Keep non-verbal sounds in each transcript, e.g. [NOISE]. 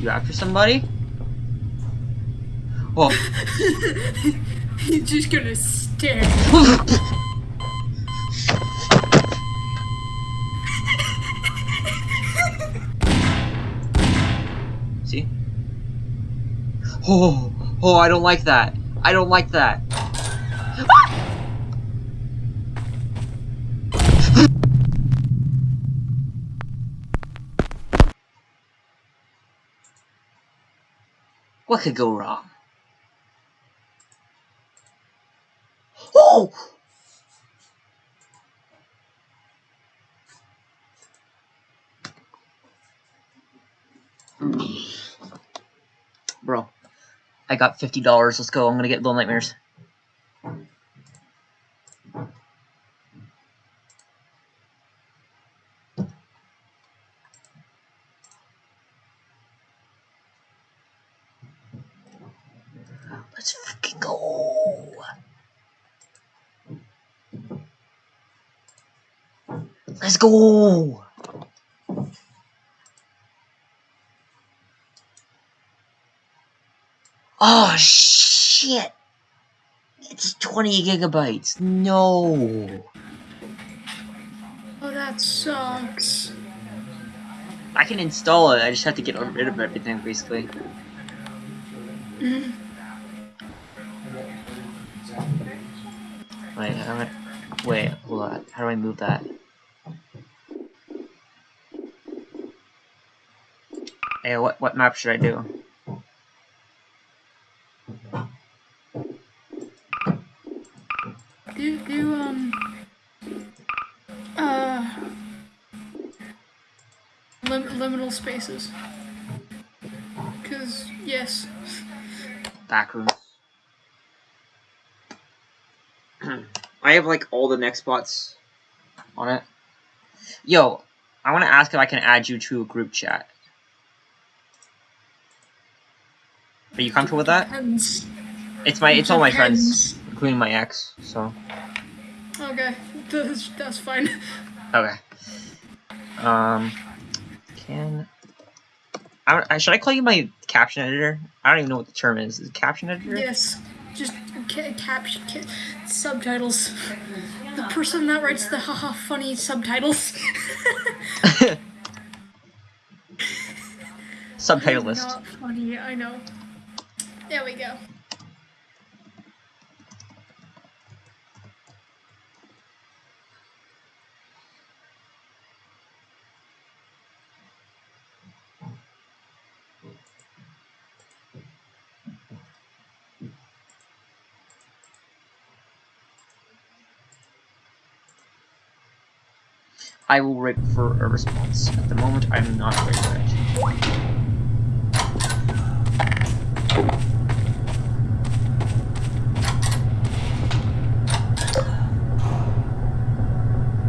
You after somebody? Oh. [LAUGHS] He's just gonna stare. See? Oh, oh, I don't like that. I don't like that. What could go wrong? Oh! Bro, I got $50. Let's go. I'm gonna get Little Nightmares. Let's fucking go. Let's go. Oh shit. It's 20 gigabytes. No. Oh, that sucks. I can install it. I just have to get rid of everything basically. Mm. Wait, how do I, wait, hold on. How do I move that? Hey, what what map should I do? Do do um uh lim liminal spaces. Cause yes. Backrooms. [CLEARS THROAT] I have like all the next spots on it. Yo, I want to ask if I can add you to a group chat. Are you comfortable with that? Depends. It's my it's all my friends, including my ex. So Okay, that's, that's fine. okay. Um, can I, I should I call you my caption editor? I don't even know what the term is. Is it caption editor? Yes, just ca caption, ca subtitles. The person that writes the haha funny subtitles. [LAUGHS] [LAUGHS] Subtitle list. Not funny, I know. There we go. I will wait for a response. At the moment, I'm not ready for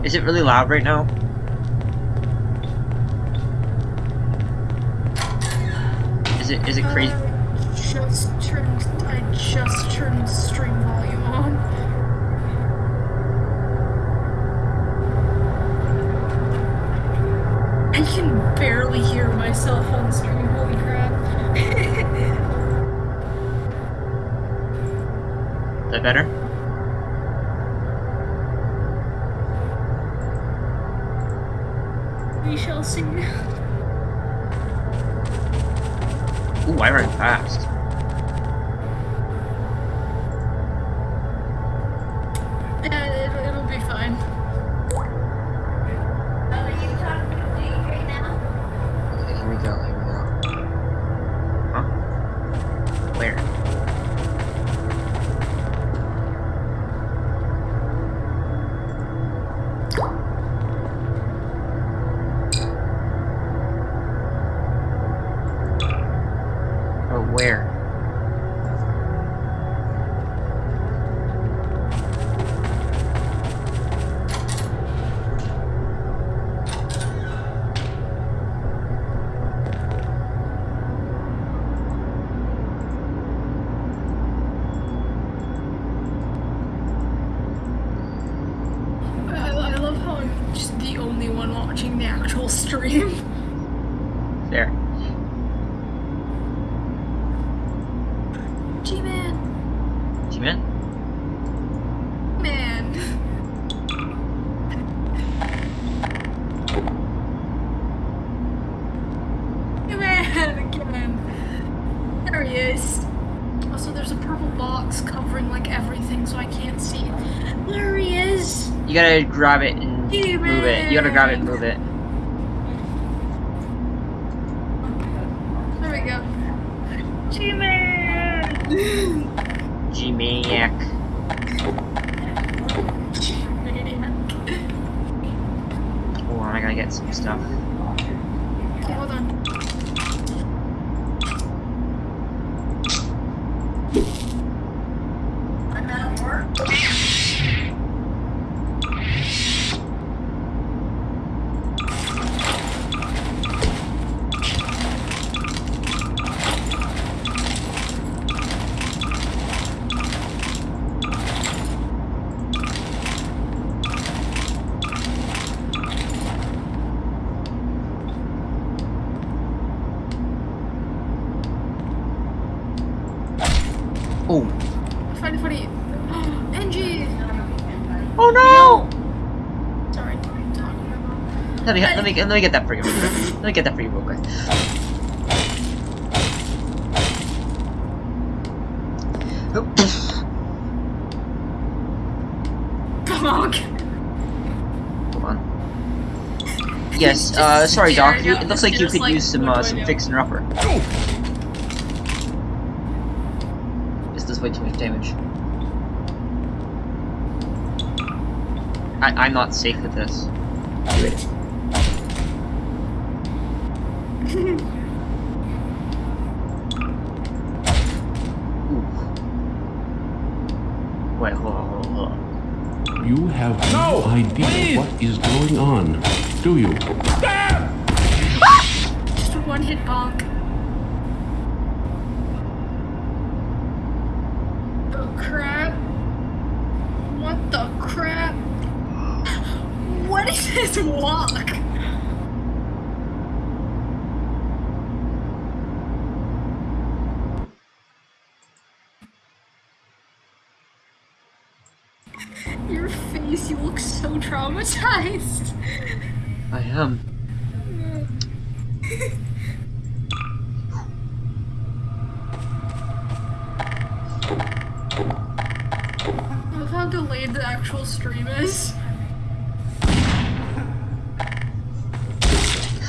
Is it really loud right now? Is it is it crazy? We shall see. Ooh, I ran fast. Oh, gotta grab it and move it. You gotta grab it and move it. There we go. G-Man. G-Maniac. Hold on, I gotta get some stuff. Okay, hold on. Oh. Funny, funny. Angie. Oh no! Sorry. I'm talking about. Let me, let me, let me get that for you. Let me get that for you real quick. [COUGHS] Bonk. Hold on. Yes, uh, sorry, Doc. You, it looks like you could like, use some, uh, some fixing upper. This does way too much damage. I, I'm not safe with this. Do it. Ooh. Wait, hold on, hold on, hold on. You have no, idea what is going on, do you? Ah! Just a one hit bonk. Oh crap. What the crap? What is this walk? Traumatized. I am. I love how delayed the actual stream is.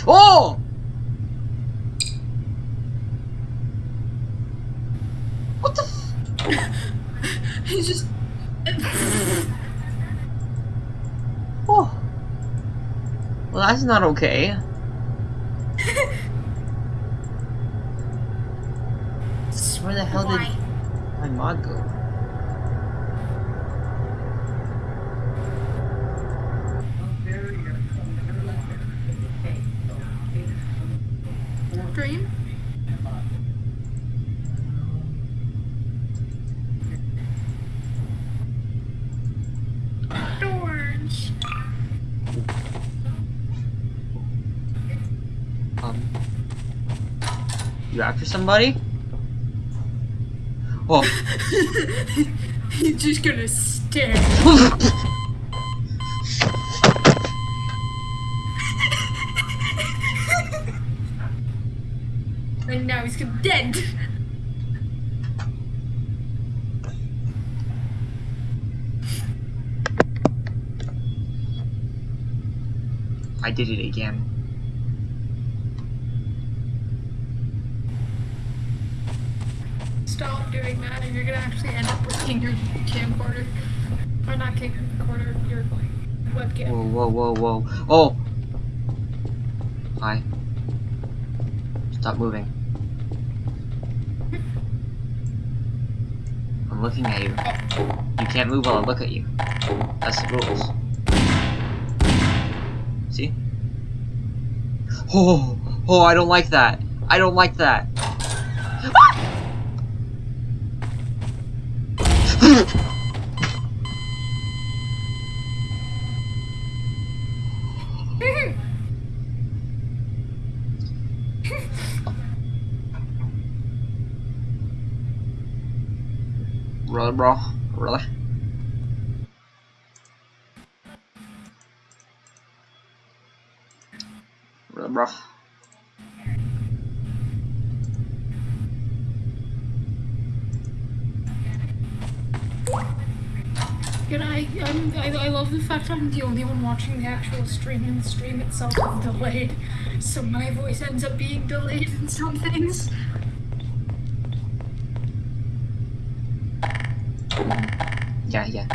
Oh! What the f- [LAUGHS] He's just. Oh. Well, that's not okay. [LAUGHS] Where the hell Why? did my mod go? Dream? Doors. Um. You after somebody? Oh. [LAUGHS] He's just gonna stare. [LAUGHS] and now he's dead. I did it again. Stop doing that, and you're gonna actually end up breaking your camcorder. Or not camcorder, your webcam. Whoa, whoa, whoa, whoa. Oh! Hi. Stop moving. I'm looking at you. You can't move while I look at you. That's the rules. See? Oh, oh, I don't like that. I don't like that. Really, bro? Really? Really, bro? Good. I, I I love the fact I'm the only one watching the actual stream, and the stream itself is delayed, so my voice ends up being delayed in some things. Yeah, yeah.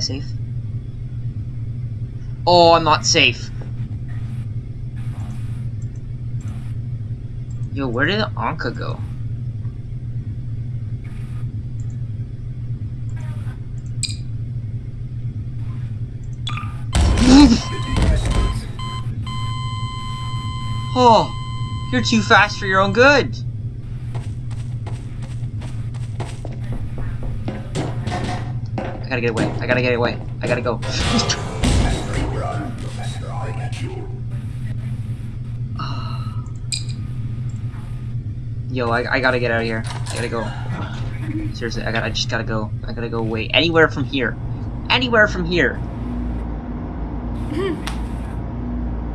I safe? Oh, I'm not safe. Yo, where did Anka go? [LAUGHS] Oh, you're too fast for your own good. Gotta get away. I gotta get away. I gotta go. [SIGHS] Yo, I, I gotta get out of here. I gotta go. Seriously, I gotta, I just gotta go. I gotta go away. Anywhere from here. Anywhere from here. Hmm.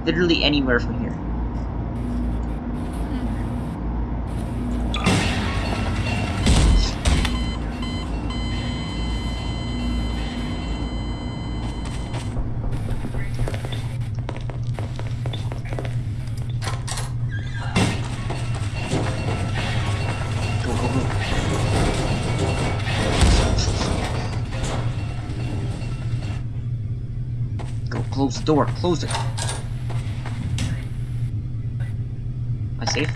Literally anywhere from here. Door. Close it. Am I safe?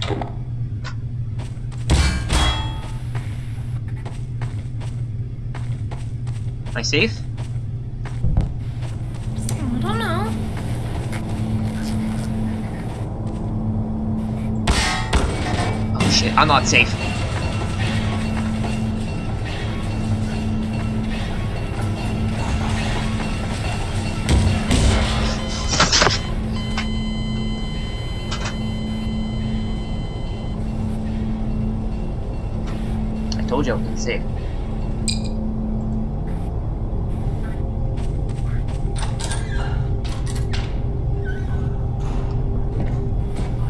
Am I safe? I don't know. Oh shit, I'm not safe.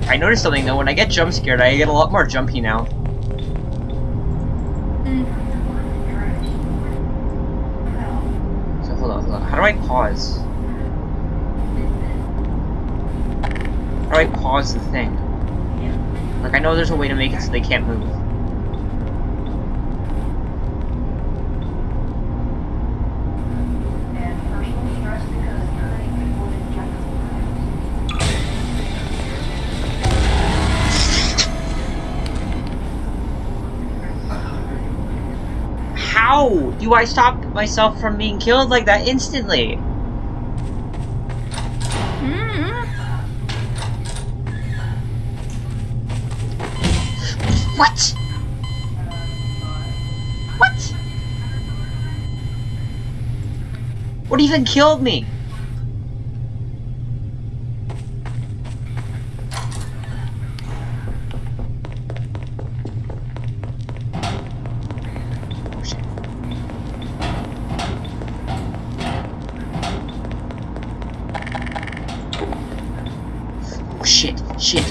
I noticed something though, when I get jump scared, I get a lot more jumpy now. So hold on, hold on. How do I pause? How do I pause the thing? Like I know there's a way to make it so they can't move. How do I stop myself from being killed like that instantly? Mm-hmm. What? What? What even killed me? Shit, shit.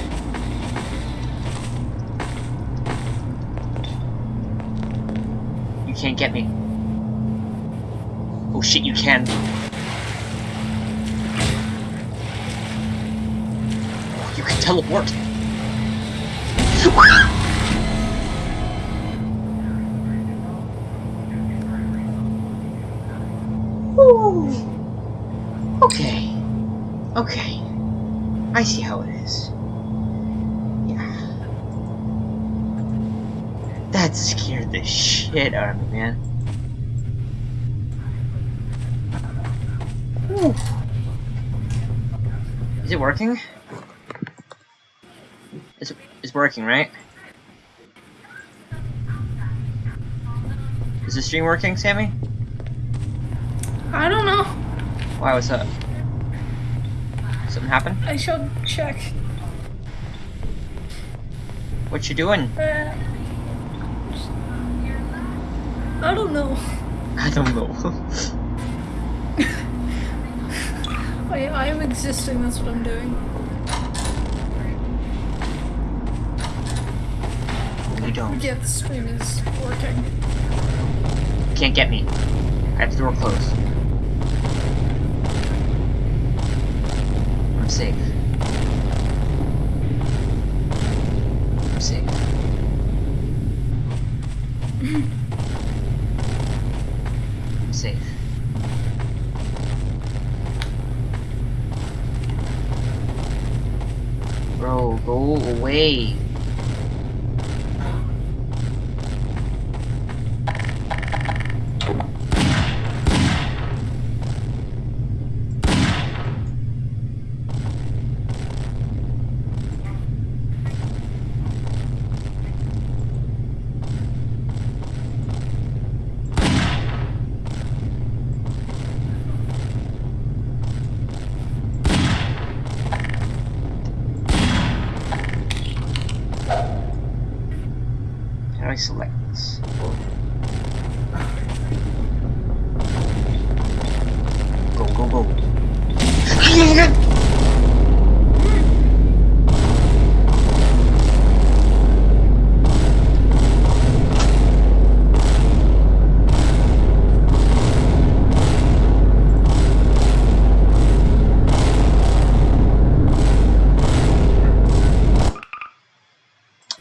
You can't get me. Oh shit, you can. Oh, you can teleport. [LAUGHS] Ooh. Okay. Okay. I see how it is. Yeah. That scared the shit out of me, man. Whew. Is it working? It's, it's working, right? Is the stream working, Sammy? I don't know. Why, what's up? Something happened? I should check. What you doing? Uh, I don't know. I don't know. [LAUGHS] I, I am existing, that's what I'm doing. you don't. Yeah, the screen is working. Can't get me. I have the door closed. I'm safe. I'm safe. [LAUGHS] I'm safe. Bro, go away. How do I select this? Go, go, go.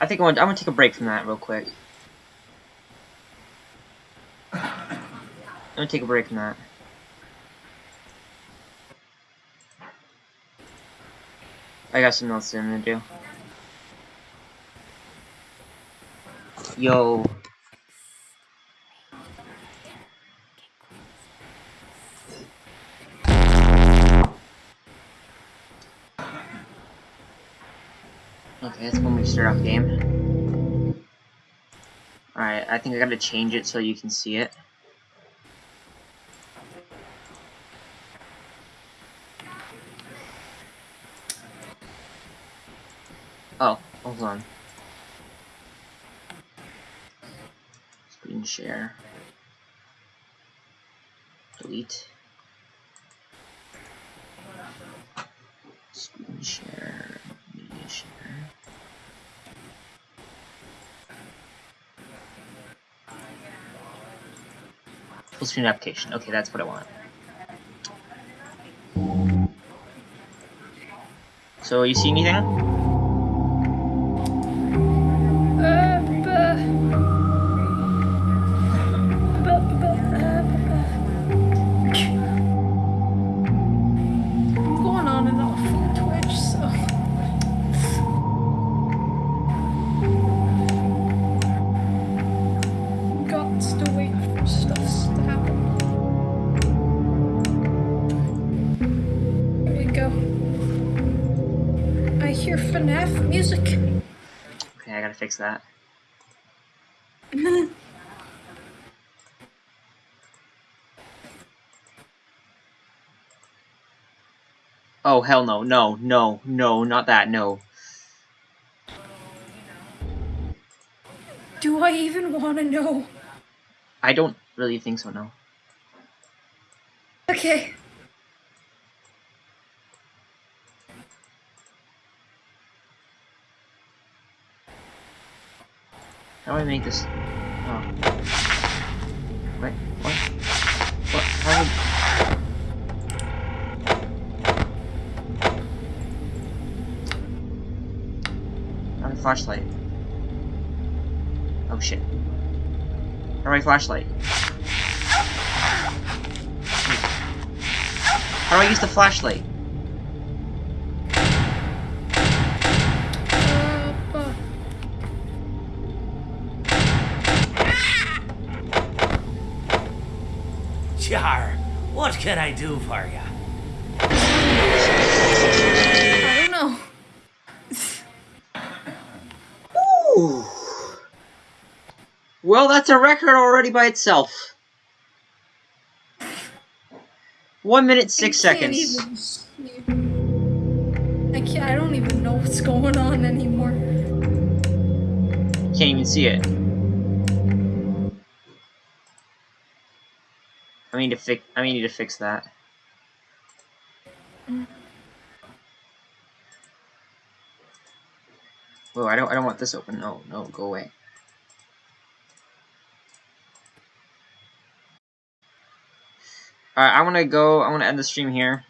I think I want, I'm gonna take a break from that real quick. I'm gonna take a break from that. I got something else I'm gonna do. Yo. Okay, that's when we start off game. Alright, I think I gotta change it so you can see it. Oh, hold on. Screen share. Delete. Screen share. Full screen application. Okay, that's what I want. So, you see anything? Music. Okay, I gotta fix that. [LAUGHS] Oh, hell no. No, no, no, not that, no. Do I even want to know? I don't really think so, no. Okay. How do I make this? Oh. Wait, what? What? How do How do I flashlight? Oh shit. How do I flashlight? How do I use the flashlight? Can I do for you? I don't know. Ooh. Well, that's a record already by itself. One minute six I can't seconds. even see. I can't. I don't even know what's going on anymore. Can't even see it. I need to fix. I need to fix that. Whoa! I don't. I don't want this open. No, no, go away. Alright, I'm gonna go. I'm gonna end the stream here.